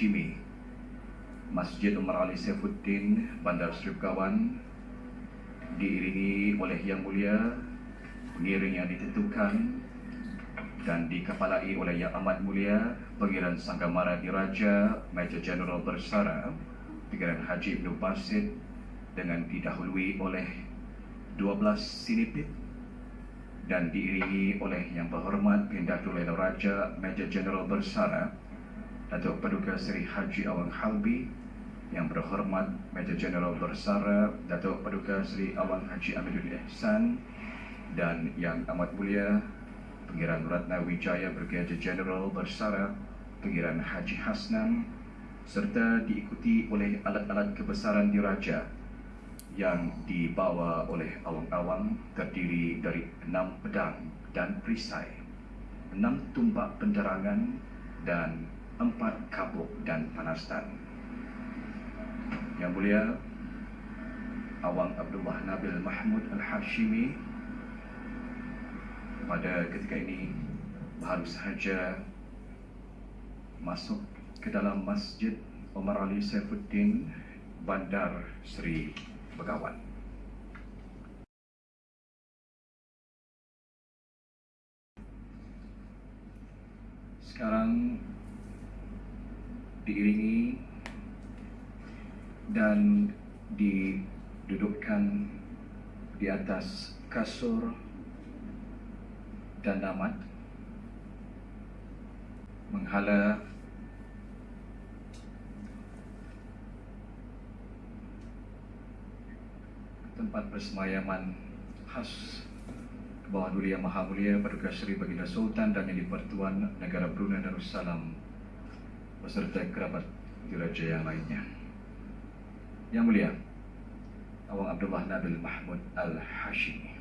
Al-Hashimi Masjid Umar Ali Saifuddin Bandar Seri Begawan diiringi oleh Yang Mulia pengiring yang ditentukan dan dikepalai oleh Yang Amat Mulia Pengiran Sanggamara Diraja Major General Bersara Pengiran Haji Ibn Basit dengan didahului oleh 12 sinipit dan diiringi oleh Yang Berhormat Pendatul Raja Major General Bersara Datuk Paduka Seri Haji Awang Halbi Yang Berhormat Major General Bersara Datuk Paduka Seri Awang Haji Amidul Ihsan dan Yang Amat Mulia Pengiran Ratna Wijaya Brigadier General Bersara Pengiran Haji Hasnan serta diikuti oleh alat-alat kebesaran diraja yang dibawa oleh awang-awang terdiri dari enam pedang dan perisai, enam tumbak penerangan dan empat kabuk dan panastan. Yang mulia Awang Abdullah Nabil Mahmud Al-Hashimi pada ketika ini baru sahaja masuk ke dalam Masjid Omar Ali Saifuddin Bandar Seri Begawan. Sekarang diiringi dan didudukkan di atas kasur dan damat menghala tempat persemayaman khas bawah Duli Yang Maha Mulia Paduka Seri Baginda Sultan dan Yang Pertuan Negara Brunei Darussalam beserta kerabat diraja yang lainnya. Yang mulia, Awang Abdullah Nabil Mahmud Al-Hashimi.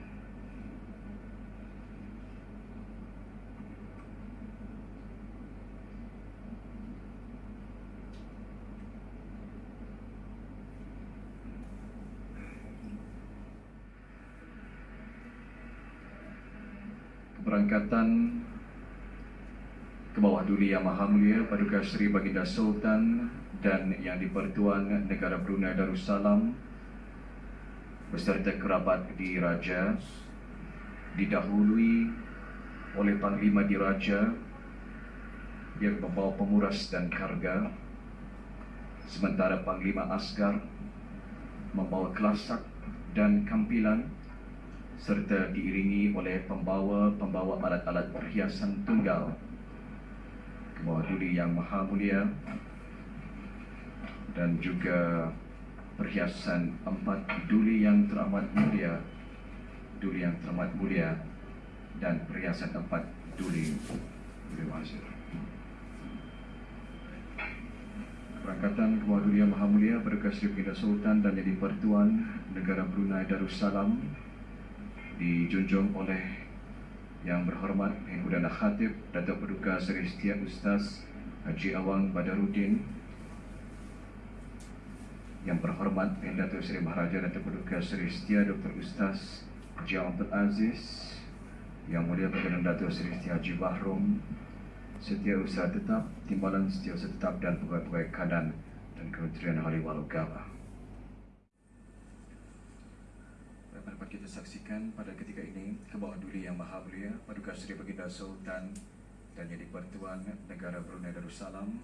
Keberangkatan ke bawah Duli Yang Maha Mulia Paduka Seri Baginda Sultan dan Yang di-Pertuan Negara Brunei Darussalam beserta kerabat diraja didahului oleh Panglima Diraja yang membawa pemuras dan karga. Sementara Panglima Asgar membawa kelasak dan kampilan serta diiringi oleh pembawa-pembawa alat-alat perhiasan tunggal mewakili yang maha mulia dan juga perhiasan empat duli yang teramat mulia duli yang teramat mulia dan perhiasan empat duli duli Perangkatan Yang Maha Mulia Berdekat Sri Pindah Sultan dan Jadi Pertuan Negara Brunei Darussalam dijunjung oleh yang berhormat Yang Perdana Khatib Datuk Paduka Seri Setia Ustaz Haji Awang Badaruddin Yang berhormat Yang Datuk Seri Maharaja Datuk Paduka Seri Setia Dr. Ustaz Haji Abdul Aziz Yang Mulia Perdana Datuk Seri Setia Haji Bahrum Setia Usaha Tetap Timbalan Setia Usaha Tetap dan Pegawai-Pegawai Kanan dan Kementerian Ahli Walugama kita saksikan pada ketika ini ke bawah Duli Yang Maha Mulia Paduka Seri Baginda Sultan dan Jadi Pertuan Negara Brunei Darussalam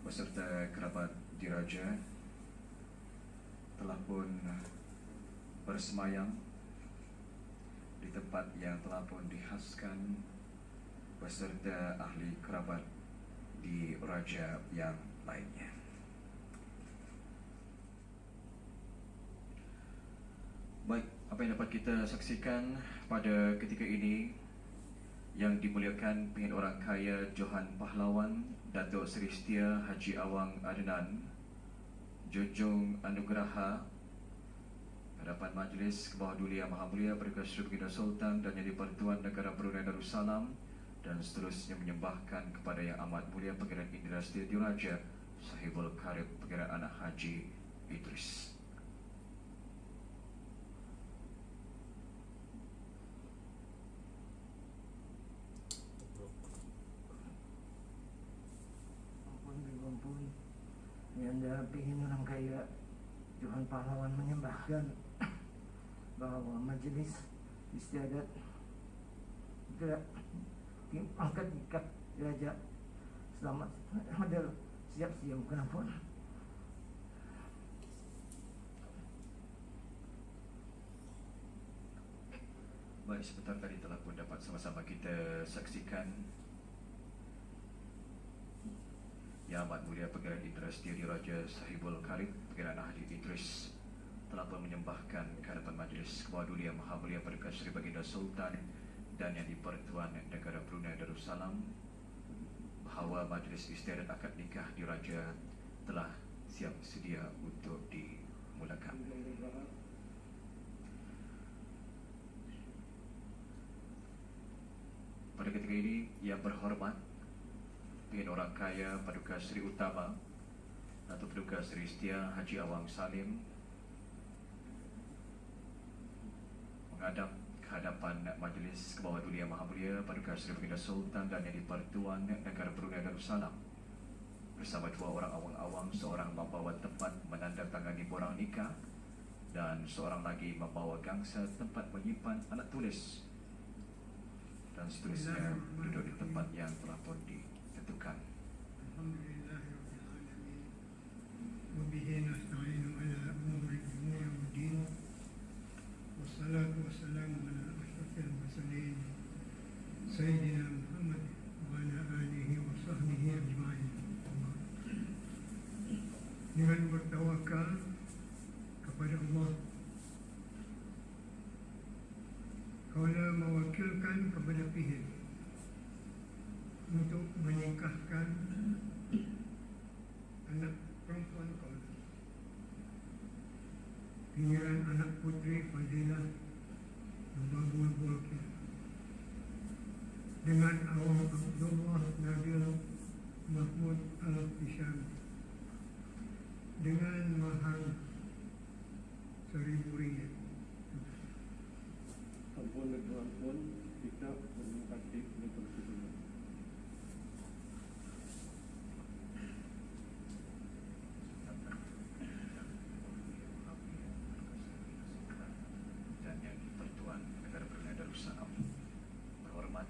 beserta kerabat diraja telah pun bersemayam di tempat yang telah pun dihaskan beserta ahli kerabat di raja yang lainnya. Baik, apa yang dapat kita saksikan pada ketika ini yang dimuliakan pengin orang kaya Johan Pahlawan Datuk Seri Setia Haji Awang Adnan Jojong Anugraha hadapan majlis ke bawah Duli Yang Maha Mulia Berkat Sri Baginda Sultan dan Yang Dipertuan Negara Brunei Darussalam dan seterusnya menyembahkan kepada Yang Amat Mulia Pengiran Indra Setia Diraja Sahibul Karib Pengiran Anak Haji Idris. Mendampingi orang kaya Johan Pahlawan menyembahkan bahwa majelis istiadat tim angkat ikat derajat selamat hadir siap siap kenapa? Baik, sebentar tadi telah pun dapat sama-sama kita saksikan Yang Amat Mulia Pengiran Idris Diri Raja Sahibul Karim Pengiran Ahli Idris telah pun menyembahkan kehadapan majlis Kebawah Duli Yang Maha Mulia Paduka Seri Baginda Sultan dan Yang di-Pertuan Negara Brunei Darussalam bahawa majlis istiadat akad nikah diraja telah siap sedia untuk dimulakan. Pada ketika ini yang berhormat Pihak orang kaya Paduka Seri Utama Datuk Paduka Seri Setia Haji Awang Salim Menghadap kehadapan Majlis Kebawah Dunia Maha Mulia Paduka Seri Baginda Sultan dan Yang di-Pertuan Negara Brunei Darussalam Bersama dua orang awang-awang Seorang membawa tempat menandatangani borang nikah Dan seorang lagi membawa gangsa tempat menyimpan alat tulis dan seterusnya duduk di tempat yang telah pun ditentukan. Umuri dunia wa din Wassalatu wassalamu ala ashrafil mursalin Sayyidina Muhammad wa ala alihi wa sahbihi ajma'in Dengan bertawakal kepada Allah Kaulah mewakilkan kepada pihak untuk menikahkan anak perempuan kau Pinggiran anak putri Fadilah Membabul Bulkir Dengan awam Abdullah Nabil Mahmud Al-Fisham Dengan mahal Seribu ringgit. Ampun dan ampun tidak menempati untuk sebelum. dan yang di-Pertuan Negara Brunei Darussalam berhormat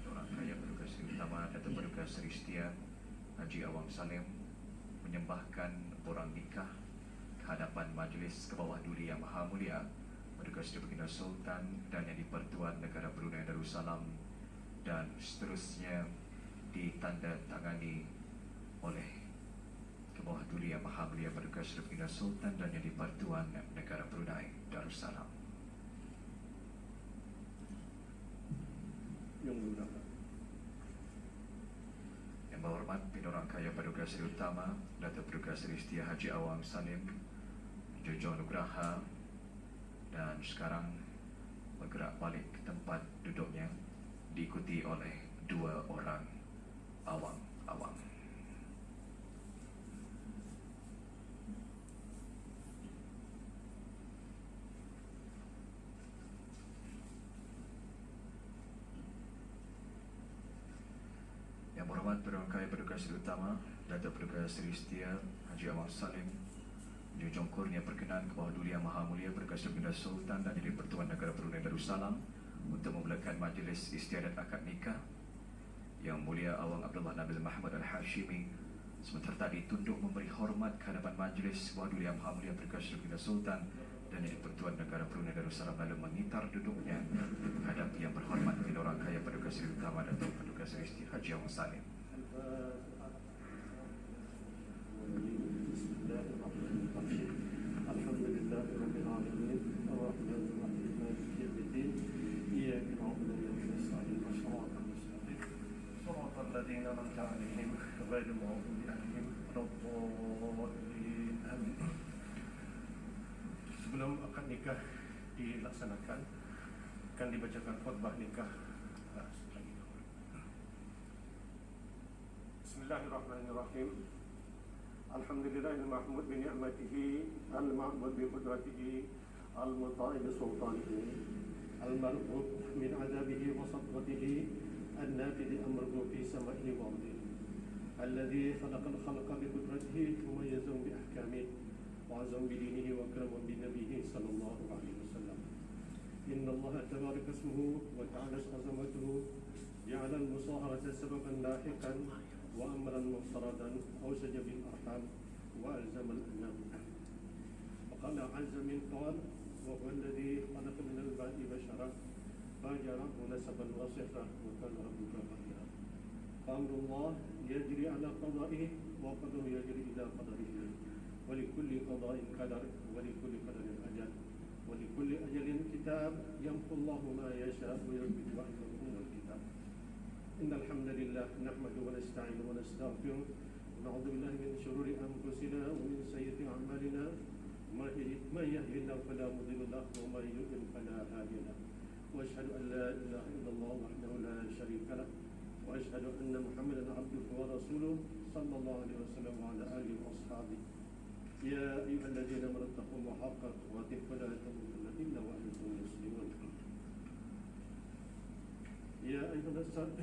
Ketua Orang Kaya Paduka Seri Utama Datuk Paduka Seri Setia Salim menyembahkan borang nikah kehadapan Majlis Kebawah Duli Yang Maha Mulia Paduka Seri Baginda Sultan dan yang di-Pertuan Negara Brunei Darussalam dan seterusnya ditandatangani oleh Kebawah Duli Yang Maha Mulia Paduka Seri Baginda Sultan dan yang di-Pertuan Negara Brunei Darussalam. Yang mudah. Yang berhormat Pimpinan Orang Kaya Paduka Seri Utama Datuk Paduka Seri Setia Haji Awang Salim Jojo Nugraha dan sekarang bergerak balik ke tempat duduknya diikuti oleh dua orang awang-awang. Yang Paduka Seri Utama Datuk Paduka Seri Setia Haji Awang Salim Junjung kurnia perkenan ke bawah Duli Yang Maha Mulia Seri Baginda Sultan dan Jadi Pertuan Negara Brunei Darussalam untuk memulakan majlis istiadat akad nikah Yang Mulia Awang Abdullah Nabil Muhammad Al-Hashimi sementara tadi tunduk memberi hormat ke hadapan majlis bawah Duli Yang Maha Mulia Seri Baginda Sultan dan Jadi Pertuan Negara Brunei Darussalam lalu mengitar duduknya menghadap yang berhormat Pimpinan Orang Kaya Paduka Seri Utama Datuk Paduka Seri Haji Awang Salim. Sebelum akad nikah dilaksanakan akan dibacakan khutbah nikah Ah, lagi. Bismillahirrahmanirrahim. الحمد لله المحمود بنعمته المعبود بقدرته المطاع بسلطانه المرغوب من عذابه وسطوته النافذ أمره في سمائه وأرضه. الذي خلق الخلق بقدرته ثم بأحكامه وعزم بدينه وكرم بنبيه صلى الله عليه وسلم. إن الله تبارك اسمه وتعالت عظمته جعل المصاهرة سببا لاحقا وأمرا مفترضا اوشج بالأرض. بالأرحام وألزم الأنام وقال عز من قال وهو الذي خلق من الماء بشرا فجعله نسبا وصفا وكان ربك قديرا فأمر الله يجري على قضائه وقدره يجري إلى قدره. ولكل قضاء قدر ولكل قدر أجل. ولكل أجل كتاب يمحو الله ما يشاء ويثبت أم الكتاب. إن الحمد لله نحمده ونستعينه ونستغفره ونعوذ بالله من شرور أنفسنا ومن سيئات أعمالنا. من يهده الله فلا مضل له ومن يضلل فلا هادي له. وأشهد أن لا إله إلا الله وحده لا شريك له. وأشهد أن محمدا عبده ورسوله صلى الله عليه وسلم وعلى آله وأصحابه. يا أيها الذين آمنوا اتقوا الله حق تقاته. ولا تموتن إلا وأنتم مسلمون. أيها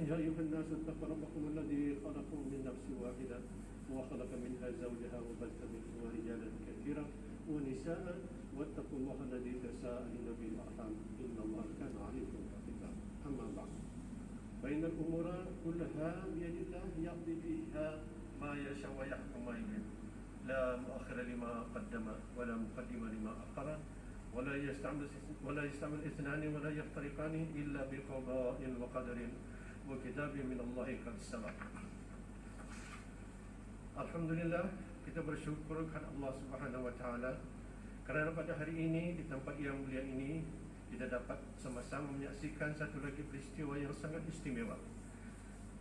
يا أيها الناس اتقوا ربكم الذي خلقكم من نفس واحدة. وخلق منها زوجها وبث منهما رجالا كثيرا ونساء واتقوا الله الذي تساءلون به الأرحام. إن الله كان عليكم رقيبا. أما بعد فإن الأمور كلها بيد الله يقضي فيها ما يشاء ويحكم ما يريد. لا مؤخر لما قدم ولا مقدم لما أخر ولا يستعمل ولا يستعمل اثنان ولا يفترقان إلا بقضاء وقدر وكتاب من الله قد سبق. Alhamdulillah kita bersyukur kepada Allah Subhanahu Wa Taala kerana pada hari ini di tempat yang mulia ini kita dapat sama-sama menyaksikan satu lagi peristiwa yang sangat istimewa.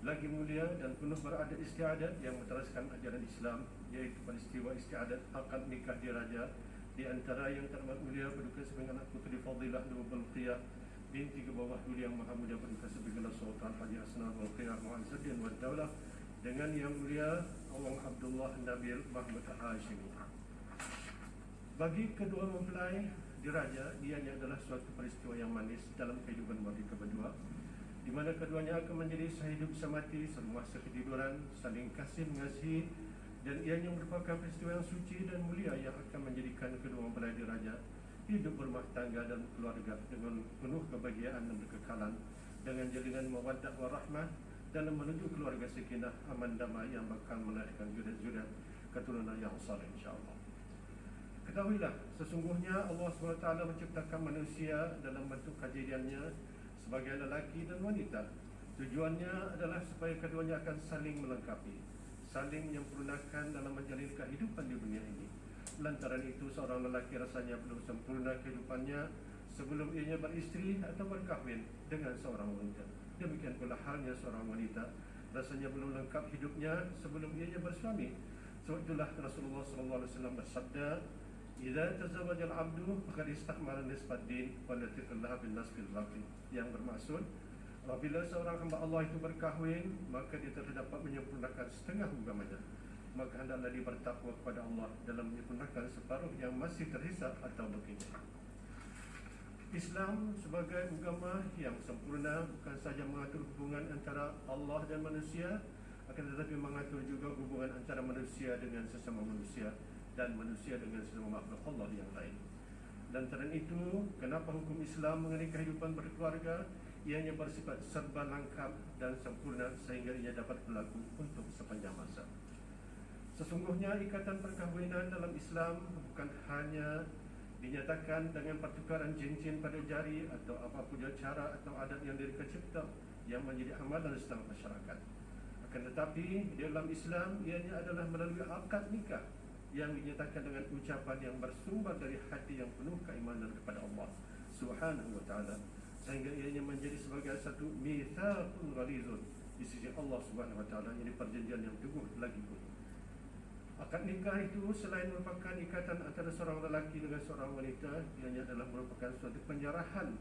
Lagi mulia dan penuh beradat istiadat yang meneruskan ajaran Islam iaitu peristiwa istiadat akad nikah diraja di antara yang terhormat mulia berduka sebagai anak putri Fadilah Nur Balqiyah binti ke bawah dulu yang maha mulia berduka sebagai Sultan Haji Asnan Balqiyah Mu'azzuddin wa Daulah. Dengan yang mulia Allah Abdullah Nabil Mahmud Hashimi. Bagi kedua mempelai diraja, ianya adalah suatu peristiwa yang manis dalam kehidupan mereka berdua di mana keduanya akan menjadi sehidup semati semasa ketiduran, saling kasih mengasihi dan ianya merupakan peristiwa yang suci dan mulia yang akan menjadikan kedua mempelai diraja hidup berumah tangga dan keluarga dengan penuh kebahagiaan dan kekekalan dengan jalinan mawaddah warahmah dalam menuju keluarga sekinah aman damai yang bakal melahirkan jurat-jurat keturunan yang saleh insyaAllah. Ketahuilah, sesungguhnya Allah SWT menciptakan manusia dalam bentuk kejadiannya sebagai lelaki dan wanita. Tujuannya adalah supaya keduanya akan saling melengkapi, saling menyempurnakan dalam menjalin kehidupan di dunia ini. Lantaran itu seorang lelaki rasanya belum sempurna kehidupannya sebelum ianya beristri atau berkahwin dengan seorang wanita. Demikian pula halnya seorang wanita rasanya belum lengkap hidupnya sebelum ianya bersuami. Sebab itulah Rasulullah SAW bersabda, "Idza tazawwaja al-'abdu faqad istakmala nisbat din wa latiqallah bin nasbil baqi." Yang bermaksud apabila seorang hamba Allah itu berkahwin, maka dia telah dapat menyempurnakan setengah agamanya. Maka hendaklah dia bertakwa kepada Allah dalam menyempurnakan separuh yang masih tersisa atau berkini. Islam sebagai agama yang sempurna bukan saja mengatur hubungan antara Allah dan manusia akan tetapi mengatur juga hubungan antara manusia dengan sesama manusia dan manusia dengan sesama makhluk Allah yang lain. Dan terang itu, kenapa hukum Islam mengenai kehidupan berkeluarga ianya bersifat serba lengkap dan sempurna sehingga ia dapat berlaku untuk sepanjang masa. Sesungguhnya ikatan perkahwinan dalam Islam bukan hanya dinyatakan dengan pertukaran cincin pada jari atau apapun cara atau adat yang diberikan cipta yang menjadi amalan setengah masyarakat. Akan tetapi dalam Islam ianya adalah melalui akad nikah yang dinyatakan dengan ucapan yang bersumber dari hati yang penuh keimanan kepada Allah Subhanahu wa taala sehingga ianya menjadi sebagai satu mitsaqun ghalizun di sisi Allah Subhanahu wa taala ini perjanjian yang teguh lagi pun. Akad nikah itu selain merupakan ikatan antara seorang lelaki dengan seorang wanita Ianya adalah merupakan suatu penyerahan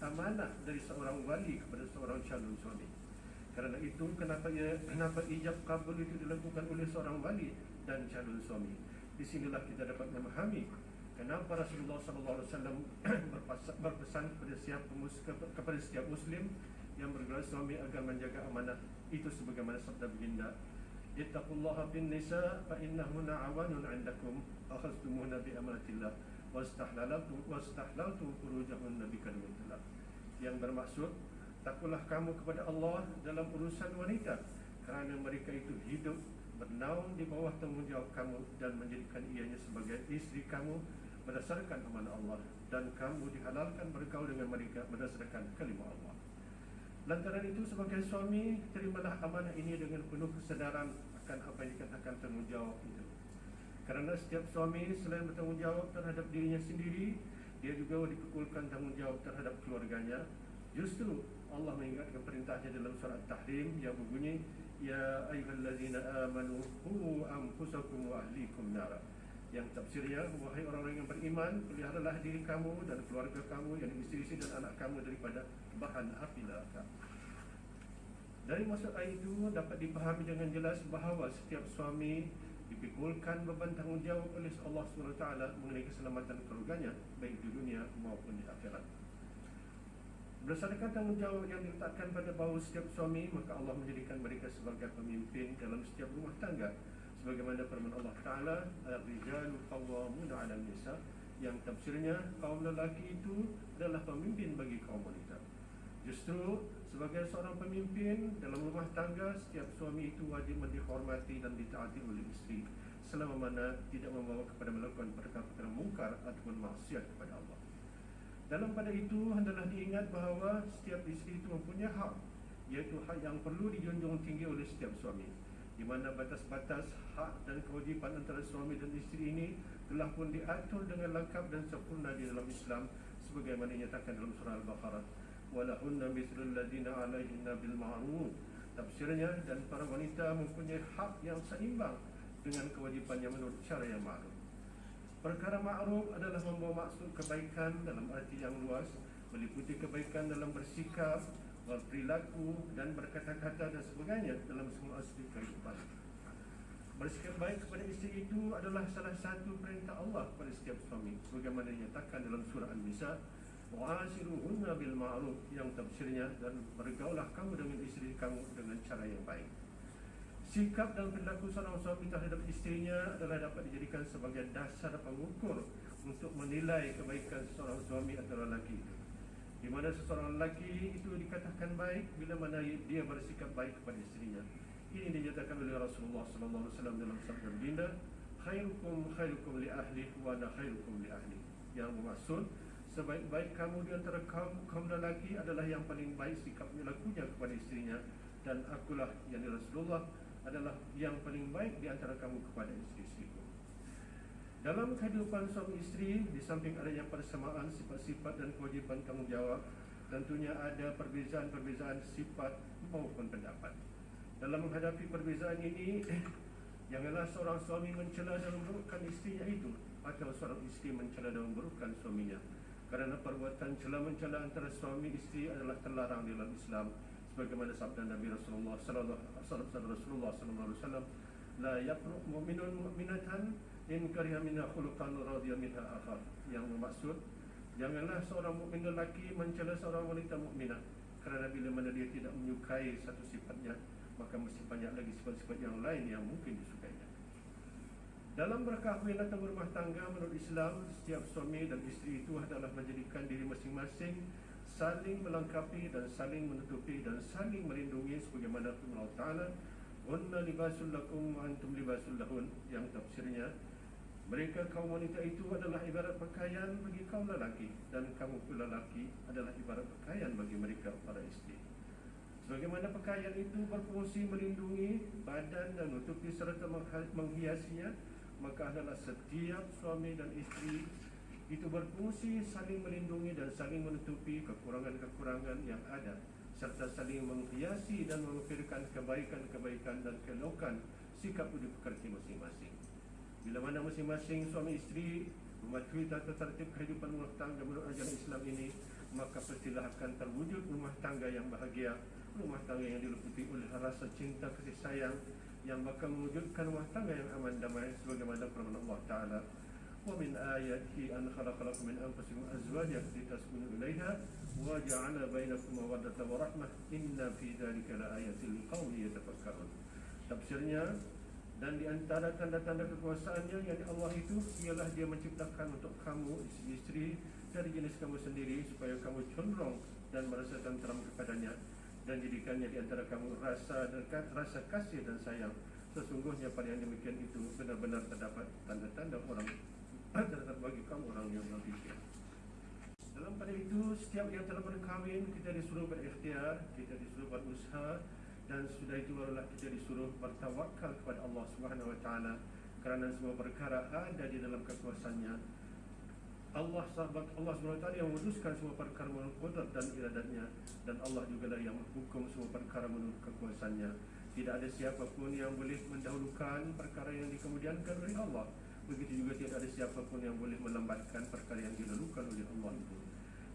amanah dari seorang wali kepada seorang calon suami. Kerana itu kenapa ia, kenapa ijab kabul itu dilakukan oleh seorang wali dan calon suami? Di sinilah kita dapat memahami Kenapa Rasulullah SAW berpesan kepada setiap, kepada setiap Muslim yang bergelar suami agar menjaga amanah itu sebagaimana sabda baginda اتقوا الله بالنساء فإنهن عوان عندكم أخذتمهن بأمانة الله واستحللتم خروجهن بكلمة الله yang bermaksud takutlah kamu kepada Allah dalam urusan wanita. Kerana mereka itu hidup bernaung di bawah tanggungjawab kamu dan menjadikan ianya sebagai isteri kamu berdasarkan amanah Allah. Dan kamu dihalalkan bergaul dengan mereka berdasarkan kalimah Allah. Lantaran itu sebagai suami terimalah amanah ini dengan penuh kesedaran akan apa yang dikatakan tanggungjawab itu. Kerana setiap suami selain bertanggungjawab terhadap dirinya sendiri, dia juga dipukulkan tanggungjawab terhadap keluarganya. Justru Allah mengingatkan perintahnya dalam surat Tahrim yang berbunyi Ya ayyuhallazina amanu hu anfusakum wa ahlikum nara yang tafsirnya wahai orang-orang yang beriman peliharalah diri kamu dan keluarga kamu yang isteri-isteri dan anak kamu daripada bahan api neraka. Dari maksud ayat itu dapat dipahami dengan jelas bahawa setiap suami dipikulkan beban tanggungjawab oleh Allah SWT mengenai keselamatan keluarganya baik di dunia maupun di akhirat. Berdasarkan tanggungjawab yang diletakkan pada bahu setiap suami Maka Allah menjadikan mereka sebagai pemimpin dalam setiap rumah tangga Sebagaimana firman Allah Ta'ala Al-Rijalu qawwamuna ala nisa Yang tafsirnya kaum lelaki itu adalah pemimpin bagi kaum wanita. Justru sebagai seorang pemimpin dalam rumah tangga Setiap suami itu wajib dihormati dan ditaati oleh isteri Selama mana tidak membawa kepada melakukan perkara-perkara mungkar ataupun maksiat kepada Allah. Dalam pada itu hendaklah diingat bahawa setiap isteri itu mempunyai hak iaitu hak yang perlu dijunjung tinggi oleh setiap suami di mana batas-batas hak dan kewajipan antara suami dan isteri ini telah pun diatur dengan lengkap dan sempurna di dalam Islam sebagaimana dinyatakan dalam surah Al-Baqarah. Walahunna mithlul ladina alaihinna bil ma'ruf. Tafsirnya dan para wanita mempunyai hak yang seimbang dengan kewajipannya menurut cara yang ma'ruf. Perkara ma'ruf adalah membawa maksud kebaikan dalam arti yang luas Meliputi kebaikan dalam bersikap, berperilaku dan berkata-kata dan sebagainya dalam semua aspek kehidupan. Bersikap baik kepada isteri itu adalah salah satu perintah Allah kepada setiap suami. Sebagaimana dinyatakan dalam surah An-Nisa Wa'asiruhunna bil ma'ruf yang tafsirnya Dan bergaulah kamu dengan isteri kamu dengan cara yang baik. Sikap dan perilaku seorang suami terhadap isterinya adalah dapat dijadikan sebagai dasar pengukur untuk menilai kebaikan seorang suami atau lelaki. Di mana seseorang lelaki itu dikatakan baik bila mana dia bersikap baik kepada isterinya. Ini dinyatakan oleh Rasulullah sallallahu alaihi wasallam dalam sabda baginda, "Khairukum khairukum li ahli wa ana khairukum li ahli." Yang bermaksud sebaik-baik kamu di antara kaum kaum lelaki adalah yang paling baik sikap lakunya kepada isterinya dan akulah yang Rasulullah adalah yang paling baik di antara kamu kepada isteri-isteriku. Dalam kehidupan suami isteri, di samping adanya persamaan sifat-sifat dan kewajipan tanggungjawab, tentunya ada perbezaan-perbezaan sifat maupun pendapat. Dalam menghadapi perbezaan ini, janganlah seorang suami mencela dan memburukkan isterinya itu atau seorang isteri mencela dan memburukkan suaminya. Kerana perbuatan cela-mencela antara suami isteri adalah terlarang dalam Islam sebagaimana sabda Nabi Rasulullah sallallahu alaihi wasallam la yaqruq mu'minun mu'minatan in kariha minha khuluqan radiya minha akhar yang bermaksud janganlah seorang mukmin lelaki mencela seorang wanita mukminah kerana bila mana dia tidak menyukai satu sifatnya maka mesti banyak lagi sifat-sifat yang lain yang mungkin disukainya. Dalam berkahwinan atau berumah tangga menurut Islam setiap suami dan isteri itu adalah menjadikan diri masing-masing saling melengkapi dan saling menutupi dan saling melindungi sebagaimana firman Allah Taala Unna libasul lakum wa antum libasul lahun. Yang tafsirnya mereka kaum wanita itu adalah ibarat pakaian bagi kaum lelaki dan pula lelaki adalah ibarat pakaian bagi mereka para isteri. Sebagaimana pakaian itu berfungsi melindungi badan dan menutupi serta menghiasinya, maka adalah setiap suami dan isteri itu berfungsi saling melindungi dan saling menutupi kekurangan-kekurangan yang ada serta saling menghiasi dan mengukirkan kebaikan-kebaikan dan kelokan sikap hidup pekerja masing-masing. Bila mana masing-masing suami isteri mematuhi tata tertib kehidupan rumah tangga menurut ajaran Islam ini, maka pastilah akan terwujud rumah tangga yang bahagia, rumah tangga yang diliputi oleh rasa cinta kasih sayang yang bakal mewujudkan rumah tangga yang aman damai sebagaimana firman Allah Taala ومن آياته أن خلق لكم من أنفسكم أزواجا لتسكنوا إليها وجعل بينكم مودة ورحمة إن في ذلك لآية لقوم يتفكرون Tafsirnya dan di antara tanda-tanda kekuasaannya yang Allah itu ialah dia menciptakan untuk kamu isteri-isteri dari jenis kamu sendiri supaya kamu condong dan merasa tenteram kepadanya dan jadikannya di antara kamu rasa dekat, rasa kasih dan sayang. Sesungguhnya pada yang demikian itu benar-benar terdapat tanda-tanda orang terdapat bagi kamu orang yang berfikir. Dalam pada itu setiap yang telah berkahwin kita disuruh berikhtiar, kita disuruh berusaha dan sudah itu barulah kita disuruh bertawakal kepada Allah Subhanahu Wa Taala kerana semua perkara ada di dalam kekuasaannya. Allah sahabat Allah SWT yang memutuskan semua perkara menurut kudrat dan iradatnya dan Allah juga lah yang menghukum semua perkara menurut kekuasaannya. Tidak ada siapapun yang boleh mendahulukan perkara yang dikemudiankan oleh Allah. Begitu juga tidak ada siapapun yang boleh melambatkan perkara yang dilalukan oleh Allah itu.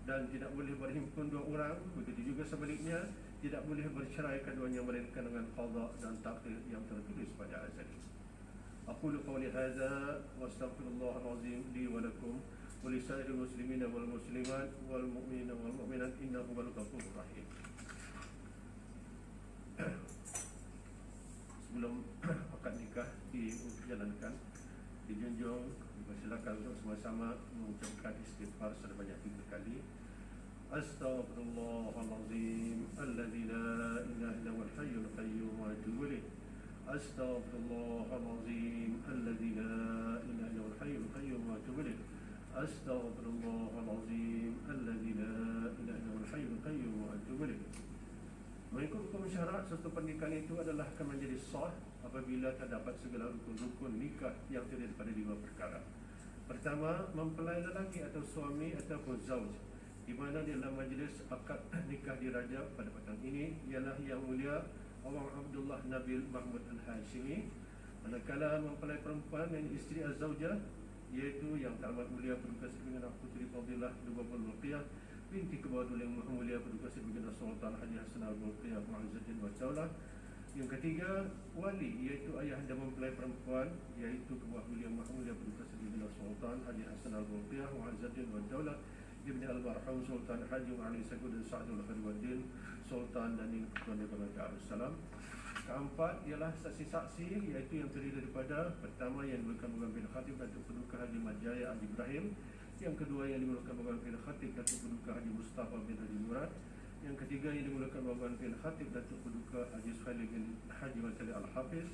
Dan tidak boleh berhimpun dua orang begitu juga sebaliknya tidak boleh bercerai keduanya mereka dengan qada dan takdir yang tertulis pada azali li wa lakum wa li العظيم muslimin wal muslimat wal والمسلمات wal mu'minat innahu wal ghafurur rahim. sebelum akad nikah dijalankan dijunjung dipersilakan untuk sama-sama mengucapkan istighfar sebanyak tiga kali Astaghfirullahalazim Alladzi la ilaha illa huwal hayyul qayyum wa atubu ilaih Astaghfirullahalazim Alladzi la ilaha illa huwal hayyul qayyum wa atubu ilaih أستغفر الله العظيم الذي لا إله إلا هو الحي القيوم وأتوب إليه Mengikut hukum syarat, satu pernikahan itu adalah akan menjadi sah apabila terdapat segala rukun-rukun nikah yang terdiri daripada lima perkara. Pertama, mempelai lelaki atau suami ataupun zauj di mana di dalam majlis akad nikah diraja pada petang ini ialah yang mulia Awang Abdullah Nabil Mahmud Al-Hashimi. Manakala mempelai perempuan dan isteri az-zaujah iaitu yang teramat mulia Paduka Sri Baginda Puteri Fadilah Dubabul Mulqiyah binti Kebadul yang Maha Mulia Paduka Sri Baginda Sultan Haji Hasan Al-Mulqiyah Mu'azzaddin wa Daulah yang ketiga wali iaitu ayah dan mempelai perempuan iaitu Kebuah Mulia Maha Mulia Sri Baginda Sultan Haji Hasan Al-Mulqiyah Mu'azzaddin wa Daulah Ibn Al-Marhum Sultan Haji Ali Sakud dan Sa'adul Khadwaddin Sultan dan Ning Ketuan Negara Darussalam Keempat ialah saksi-saksi iaitu yang terdiri daripada pertama yang dimulakan Bukan bin Khatib Datuk Peduka Haji Majaya Haji Ibrahim. Yang kedua yang dimulakan Bukan bin Khatib Datuk Peduka Haji Mustafa bin Haji Murad. Yang ketiga yang dimulakan Bukan bin Khatib Datuk Peduka Haji Suhaili bin Haji Matali Al-Hafiz.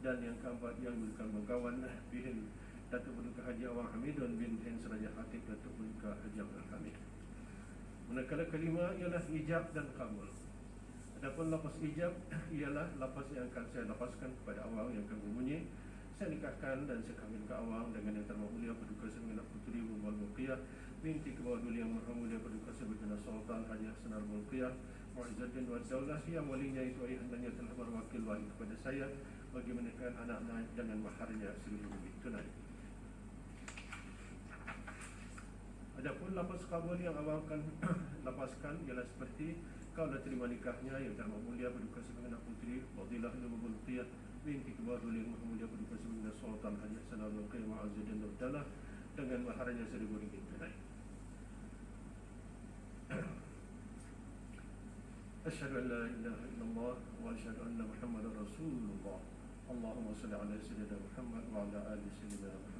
Dan yang keempat yang dimulakan Bukawan bin Datuk Peduka Haji Awang Hamidun bin Hen Seraja Khatib Datuk Peduka Haji Abdul Hamid. Manakala kelima ialah ijab dan kabul. Adapun lafaz ijab ialah lafaz yang akan saya lepaskan kepada awang yang akan berbunyi saya nikahkan dan saya kahwin ke awang dengan yang termahu mulia Paduka Semina Puteri Muhammad Mulqiyah binti kebawah yang maha mulia Paduka Semina Sultan Haji Hasan Al-Mulqiyah Mu'izzaddin wa Daulah yang walinya itu ayah telah berwakil wali kepada saya bagi menikahkan anak-anak dengan maharnya seluruh lebih tunai Adapun lafaz kabul yang awang akan lepaskan ialah seperti kau dah terima nikahnya yang terhormat mulia berduka sebagai anak putri Fadilah Nabi Mulqiyah binti kebar duli yang mulia berduka sebagai Sultan Haji Hasan Al-Mulqiyah Ma'azuddin Nurdalah dengan maharnya seribu ringgit tunai أشهد أن لا إله إلا الله وأشهد أن محمدا رسول الله اللهم صل على سيدنا محمد وعلى آل سيدنا محمد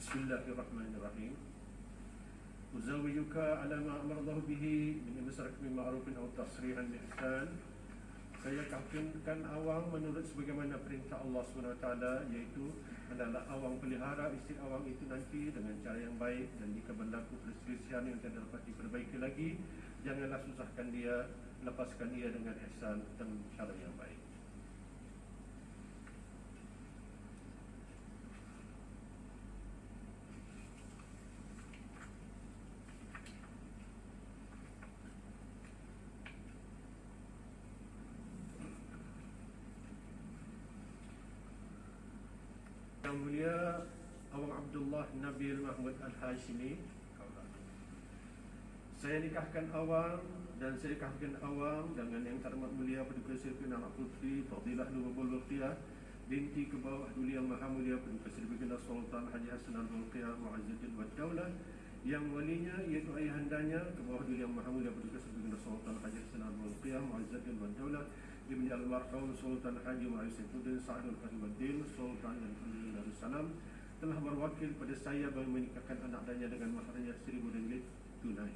بسم الله الرحمن الرحيم أزوجك على ما أمر الله به من إمساك بمعروف أو تصريح بإحسان saya kahwinkan awang menurut sebagaimana perintah Allah SWT iaitu adalah awang pelihara isteri awang itu nanti dengan cara yang baik dan jika berlaku perselisihan yang tidak dapat diperbaiki lagi janganlah susahkan dia lepaskan dia dengan ihsan dan cara yang baik Yang mulia Awang Abdullah Nabil Mahmud Al-Hashimi. Saya nikahkan Awang dan saya nikahkan Awang dengan yang terhormat mulia Paduka Sri Anak Putri Fadilah Nurul Bulqiyah binti ke bawah Duli Yang Maha Mulia Paduka Sri Baginda Sultan Haji Hasan Al-Bulqiyah Mu'azzuddin wa Daulah. Yang walinya iaitu ayahandanya ke bawah diri yang maha mulia Paduka Sri Baginda Sultan Haji Hasan Al-Mulqiyah Muazzaddin wa Daulah Ibn Al-Marhum Sultan Haji Muhammad Saifuddin Sa'adul Fahmuddin Sultan Al-Fadil Darussalam telah berwakil pada saya bagi menikahkan anak danya dengan seribu ringgit tunai.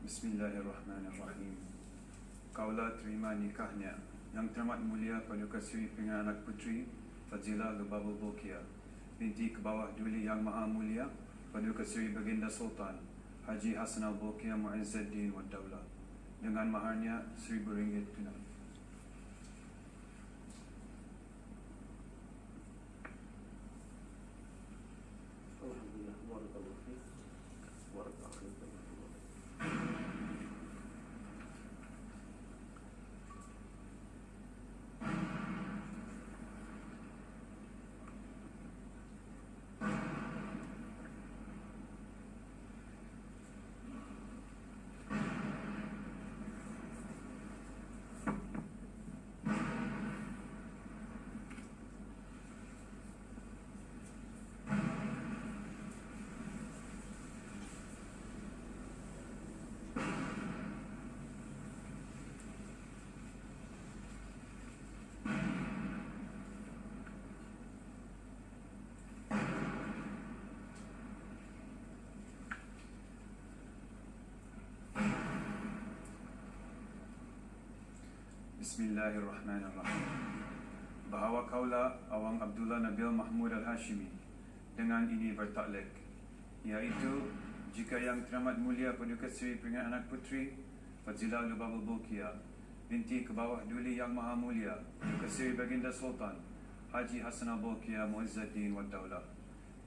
Bismillahirrahmanirrahim. Kaulah terima nikahnya yang teramat mulia Paduka Sri Pengan Anak Puteri Fazila Lubabul Bokia binti ke bawah Duli Yang Maha Mulia Paduka Sri Baginda Sultan Haji Hasan Al-Bokia Mu'izzuddin wa Daulah dengan maharnya seribu ringgit tunai. Bismillahirrahmanirrahim. Bahawa kaulah Awang Abdullah Nabil Mahmud Al-Hashimi dengan ini bertaklek iaitu jika yang teramat mulia Paduka Seri Peringatan Anak Puteri Fazilah Lubabul Bulkia binti ke bawah Duli Yang Maha Mulia Paduka Seri Baginda Sultan Haji Hasan Al-Bulkia Muizzuddin wa Daulah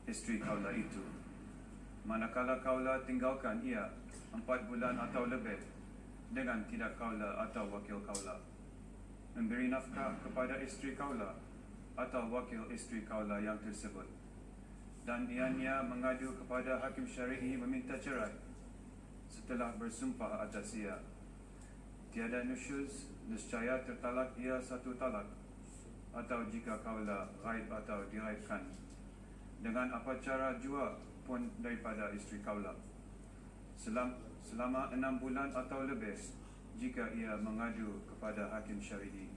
isteri kaulah itu manakala kaulah tinggalkan ia empat bulan atau lebih dengan tidak kaulah atau wakil kaulah memberi nafkah kepada isteri kaulah atau wakil isteri kaulah yang tersebut. Dan ianya mengadu kepada hakim syari'i meminta cerai setelah bersumpah atas ia. Tiada nusyuz nescaya tertalak ia satu talak atau jika kaulah ghaib atau diraibkan. Dengan apa cara jua pun daripada isteri kaulah. Selam, selama enam bulan atau lebih jika ia mengadu kepada hakim syar'i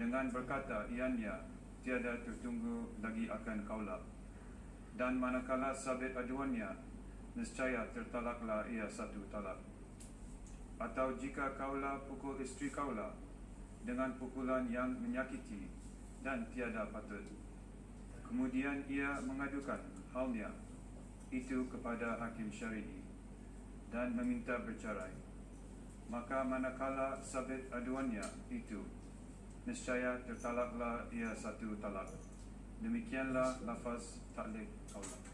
dengan berkata ianya tiada tertunggu lagi akan kaulah dan manakala sabit aduannya nescaya tertalaklah ia satu talak. Atau jika kaulah pukul isteri kaulah dengan pukulan yang menyakiti dan tiada patut. Kemudian ia mengadukan halnya itu kepada hakim syar'i dan meminta bercerai maka manakala sabit aduannya itu nescaya tertalaklah ia satu talak. Demikianlah lafaz taklik kaulah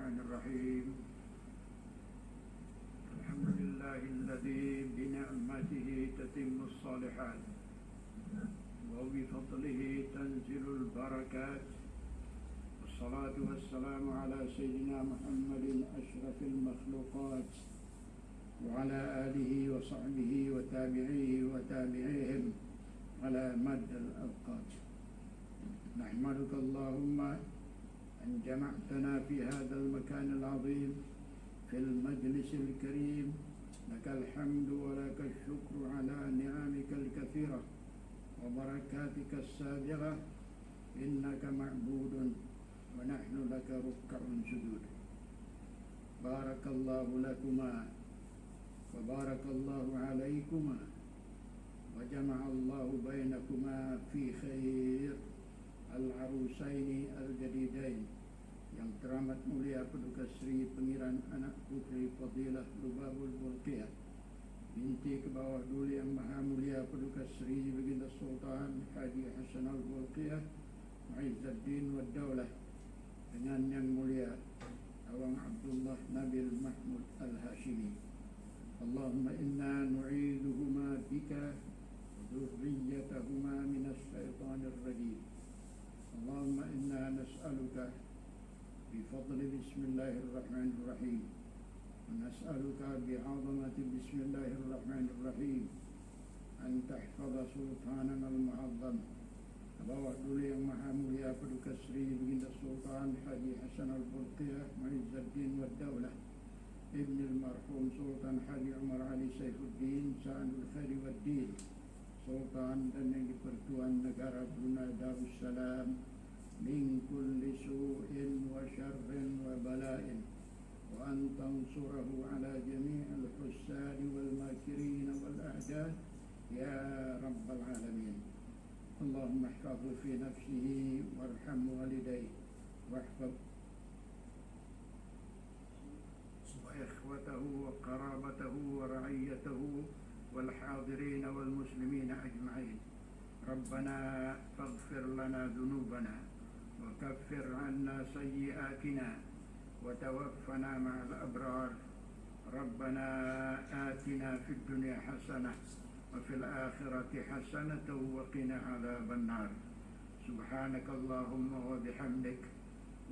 الرحمن الرحيم. الحمد لله الذي بنعمته تتم الصالحات وبفضله تنزل البركات. والصلاة والسلام على سيدنا محمد أشرف المخلوقات وعلى آله وصحبه وتابعيه وتابعيهم على مد الأوقات. نحمدك اللهم أن جمعتنا في هذا المكان العظيم في المجلس الكريم. لك الحمد ولك الشكر على نعمك الكثيرة وبركاتك السابغة إنك معبود ونحن لك ركع سجود. بارك الله لكما وبارك الله عليكما وجمع الله بينكما في خير. Al-Arusaini Al-Jadidain Yang teramat mulia Paduka Sri Pengiran Anak Puteri Fadilah Lubabul Bulqiyah Binti Kebawah Duli Yang Maha Mulia Paduka Sri Baginda Sultan Haji Hasan Al-Bulqiyah Ma'izzaddin wa Daulah Dengan Yang Mulia Awang Abdullah Nabil Mahmud Al-Hashimi. Allahumma inna nu'iduhuma bika Zuhriyatahuma minas syaitanir rajim. اللهم إنا نسألك بفضل بسم الله الرحمن الرحيم. ونسألك بعظمة بسم الله الرحمن الرحيم. أن تحفظ سلطاننا المعظم. أبو عبدالي محمود يأكل كسري بن السلطان حجي حسن البرقية معز الدين والدولة. ابن المرحوم سلطان حجي عمر علي سيف الدين سان الخير والدين. سلطان دنيا pertuan negara Brunei السلام من كل سوء وشر وبلاء وأن تنصره على جميع الحسان والماكرين والأعداء. يا رب العالمين اللهم احفظه في نفسه وارحم والديه. واحفظ. وإخوته وقرابته ورعيته والحاضرين والمسلمين أجمعين. ربنا فاغفر لنا ذنوبنا وكفر عنا سيئاتنا وتوفنا مع الأبرار. ربنا آتنا في الدنيا حسنة وفي الآخرة حسنة وقنا عذاب النار. سبحانك اللهم وبحمدك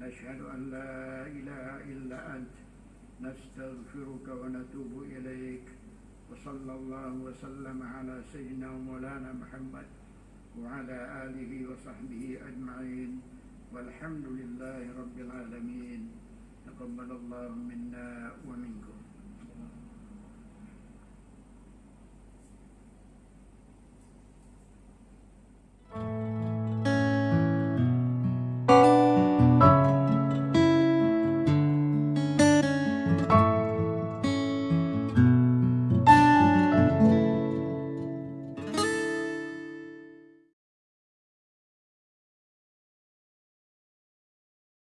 نشهد أن لا إله إلا أنت نستغفرك ونتوب إليك. وصلى الله وسلم على سيدنا ومولانا محمد وعلى آله وصحبه أجمعين. والحمد لله رب العالمين. تقبل الله منا ومنكم.